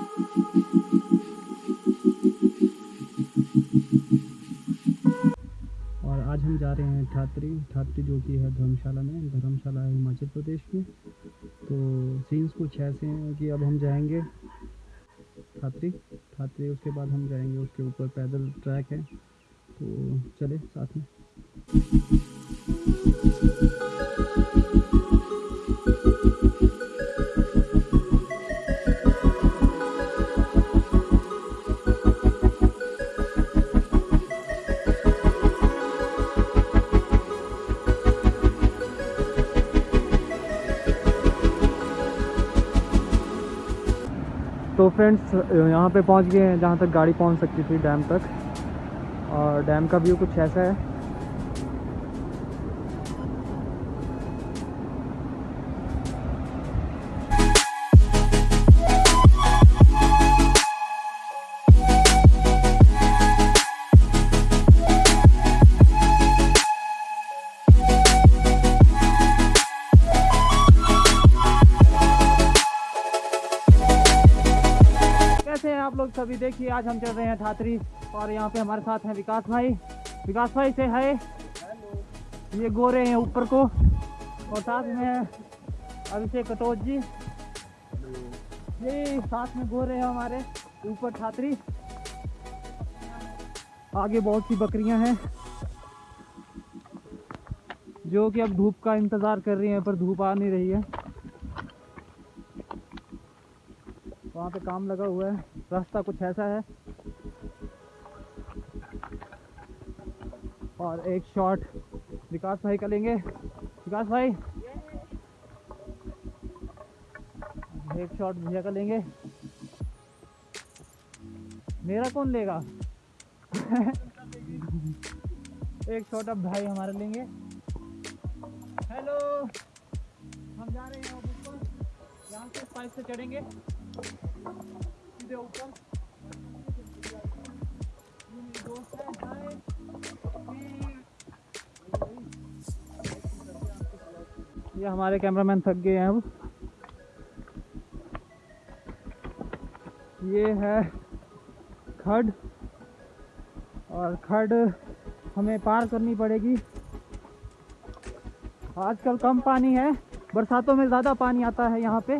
और आज हम जा रहे हैं ठात्री। ठात्री जो कि है धर्मशाला में, धर्मशाला है हिमाचल प्रदेश में। तो सीन्स कुछ ऐसे हैं कि अब हम जाएँगे ठात्री। ठात्री, उसके बाद हम जाएँगे उसके ऊपर पैदल ट्रैक है। तो चले साथ में। फ्रेंड्स यहाँ पे पहुँच गए हैं जहाँ तक गाड़ी पहुँच सकती थी डैम तक। और डैम का व्यू कुछ ऐसा है। आप लोग सभी देखिए, आज हम चल रहे हैं ठात्री और यहाँ पे हमारे साथ हैं विकास भाई। विकास भाई से है ये गोरे हैं ऊपर को। और साथ में अभिषेक कटोच जी। ये साथ में गोरे हैं हमारे ऊपर ठात्री आगे बहुत सी बकरियाँ हैं, जो कि अब धूप का इंतज़ार कर रही हैं, पर धूप आ नहीं रही है। वहाँ पे काम लगा हुआ है। रास्ता कुछ ऐसा है। और एक शॉट विकास भाई का लेंगे। विकास भाई। एक शॉट भैया का लेंगे। मेरा कौन लेगा? एक शॉट अब भाई हमारे लेंगे। हेलो हम जा रहे हैं यहाँ से पाइप से चढ़ेंगे। ये हमारे कैमरामैन थक गए हैं अब। ये है खड, और खड हमें पार करनी पड़ेगी। आजकल कम पानी है, बरसातों में ज़्यादा पानी आता है यहाँ पे।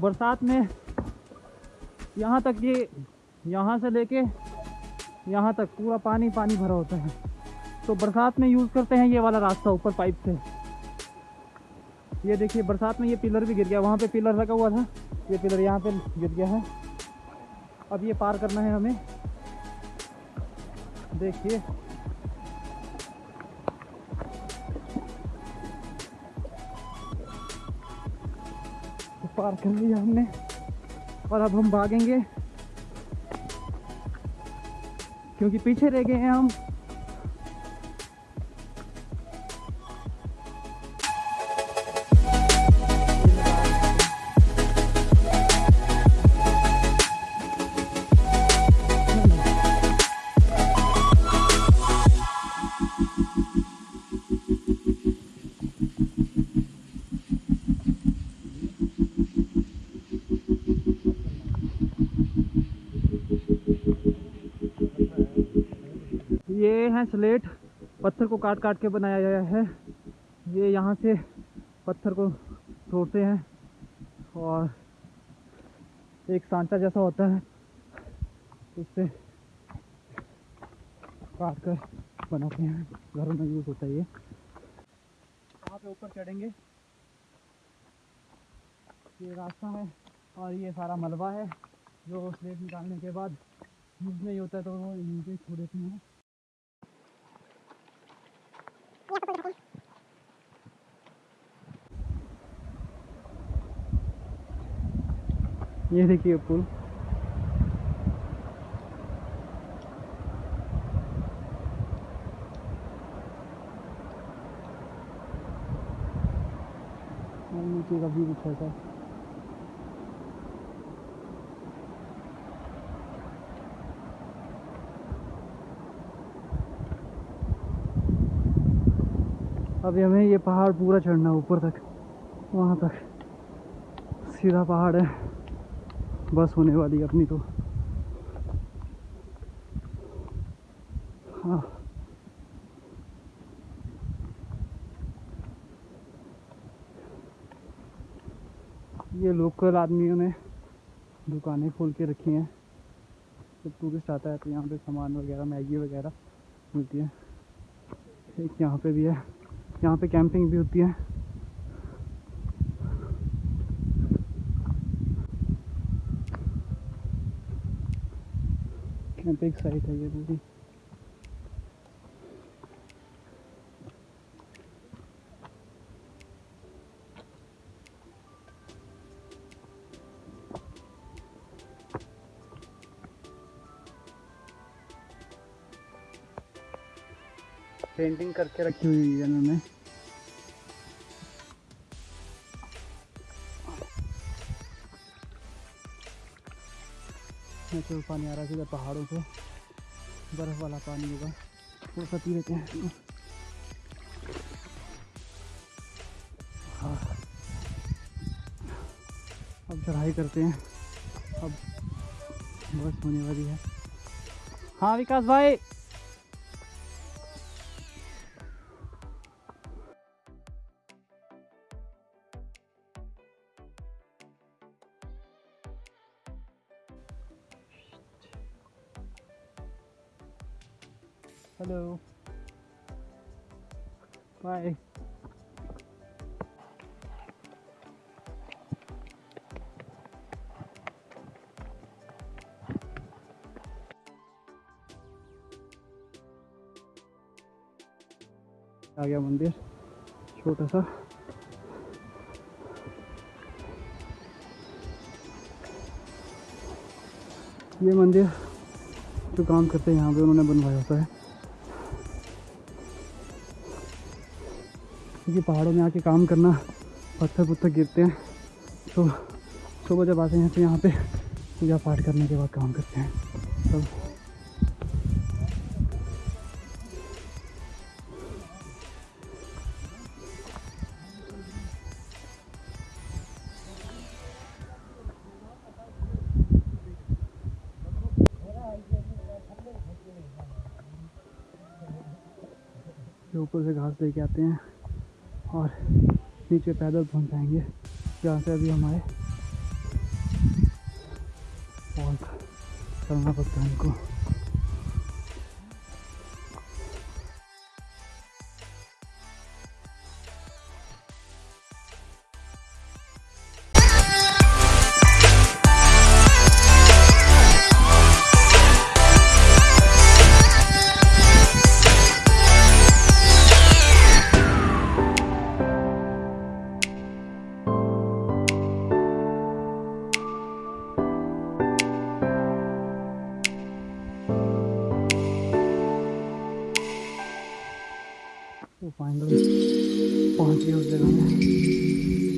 बरसात में यहाँ तक ये यहाँ से लेके यहाँ तक पूरा पानी पानी भरा होता है। तो बरसात में यूज़ करते हैं ये वाला रास्ता ऊपर पाइप से। ये देखिए, बरसात में ये पिलर भी गिर गया। वहाँ पे पिलर लगा हुआ था। ये पिलर यहाँ पे गिर गया है। अब ये पार करना है हमें। देखिए। पार कर लिया हमने। और अब हम भागेंगे। क्योंकि पीछे रह गए हैं हम। ये है स्लेट, पत्थर को काट काट के बनाया गया है। ये यहाँ से पत्थर को तोड़ते हैं और एक सांचा जैसा होता है, उससे काट कर बनाते हैं। घरों में यूज़ होता है ये। वहाँ पे ऊपर चढ़ेंगे। ये रास्ता है और ये सारा मलबा है, जो स्लेट निकालने के बाद यूज़ नहीं होता है तो वो पे छोड़ देते हैं। ये देखिए पुल नीचे का कुछ ऐसा। अभी हमें ये पहाड़ पूरा चढ़ना है, ऊपर तक, वहाँ तक। सीधा पहाड़ है। बस होने वाली है अपनी तो। हाँ। ये लोकल आदमियों ने दुकानें खोल के रखी हैं। जब टूरिस्ट आता है तो यहाँ पे सामान वगैरह, मैगी वगैरह मिलती है। एक यहाँ पे भी है। यहाँ पे कैंपिंग भी होती है। कैंपिंग साइट है ये पूरी पेंटिंग करके रखी। हुई है इन्होंने? नेचुरल पानी आ रहा है पहाड़ों से बर्फ़ वाला पानी होगा। वो सब पी लेते हैं। हाँ। अब चढ़ाई करते हैं। अब बस होने वाली है। हाँ विकास भाई! Hello. Bye. आ गया मंदिर, छोटा सा ये मंदिर जो काम करते हैं, यहाँ पे उन्होंने बनवाया होता है क्योंकि पहाड़ों में आके काम करना, पत्थर पुत्थर गिरते हैं तो सुबह जब आते हैं तो यहाँ पे पूजा पाठ करने के बाद काम करते हैं। ये ऊपर से घास लेके आते हैं और नीचे पैदल पहुँच जाएँगे जहाँ से अभी हमारे और करना पड़ता है इनको तो फाइनली पहुँच गए उस जगह में